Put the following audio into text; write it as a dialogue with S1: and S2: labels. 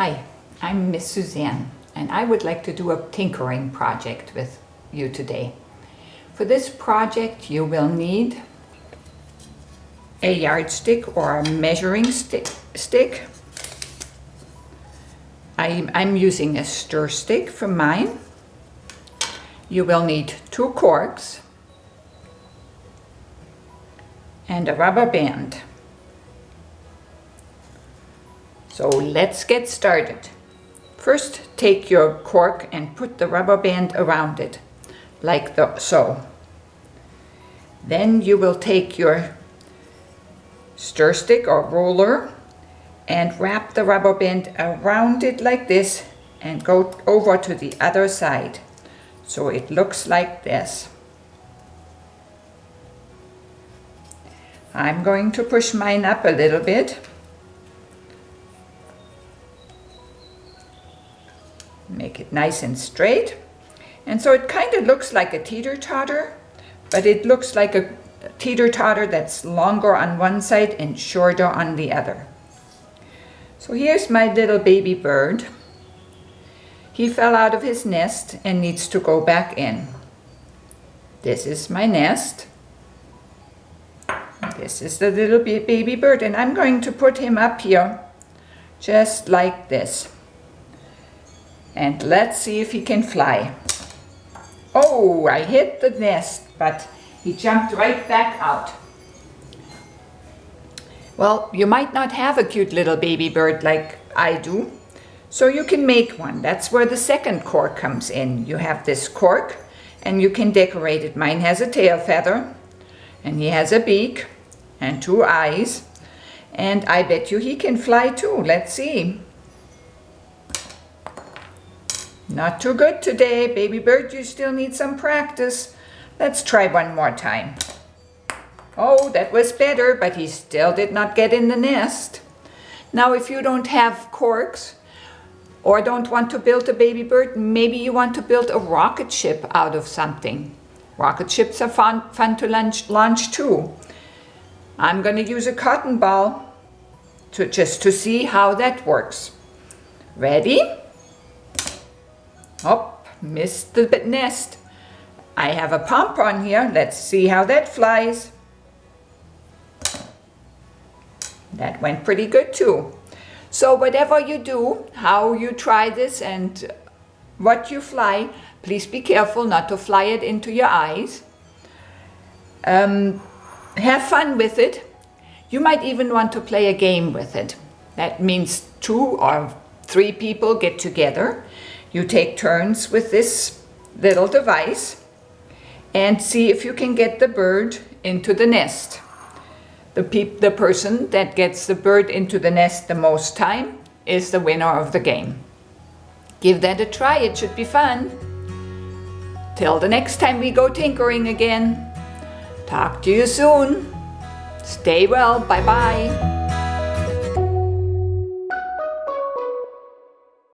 S1: Hi, I'm Miss Suzanne and I would like to do a tinkering project with you today. For this project you will need a yardstick or a measuring stick. stick. I'm, I'm using a stir stick for mine. You will need two corks and a rubber band. So let's get started. First take your cork and put the rubber band around it, like the, so. Then you will take your stir stick or roller and wrap the rubber band around it like this and go over to the other side. So it looks like this. I'm going to push mine up a little bit make it nice and straight. And so it kind of looks like a teeter-totter, but it looks like a teeter-totter that's longer on one side and shorter on the other. So here's my little baby bird. He fell out of his nest and needs to go back in. This is my nest. This is the little baby bird and I'm going to put him up here just like this. And let's see if he can fly. Oh, I hit the nest, but he jumped right back out. Well, you might not have a cute little baby bird like I do, so you can make one. That's where the second cork comes in. You have this cork and you can decorate it. Mine has a tail feather and he has a beak and two eyes. And I bet you he can fly too. Let's see. Not too good today, baby bird. You still need some practice. Let's try one more time. Oh, that was better, but he still did not get in the nest. Now, if you don't have corks or don't want to build a baby bird, maybe you want to build a rocket ship out of something. Rocket ships are fun, fun to launch, launch too. I'm going to use a cotton ball to, just to see how that works. Ready? Oh, missed the nest. I have a pompon here. Let's see how that flies. That went pretty good too. So whatever you do, how you try this and what you fly, please be careful not to fly it into your eyes. Um, have fun with it. You might even want to play a game with it. That means two or three people get together you take turns with this little device and see if you can get the bird into the nest. The, the person that gets the bird into the nest the most time is the winner of the game. Give that a try, it should be fun. Till the next time we go tinkering again. Talk to you soon. Stay well, bye-bye.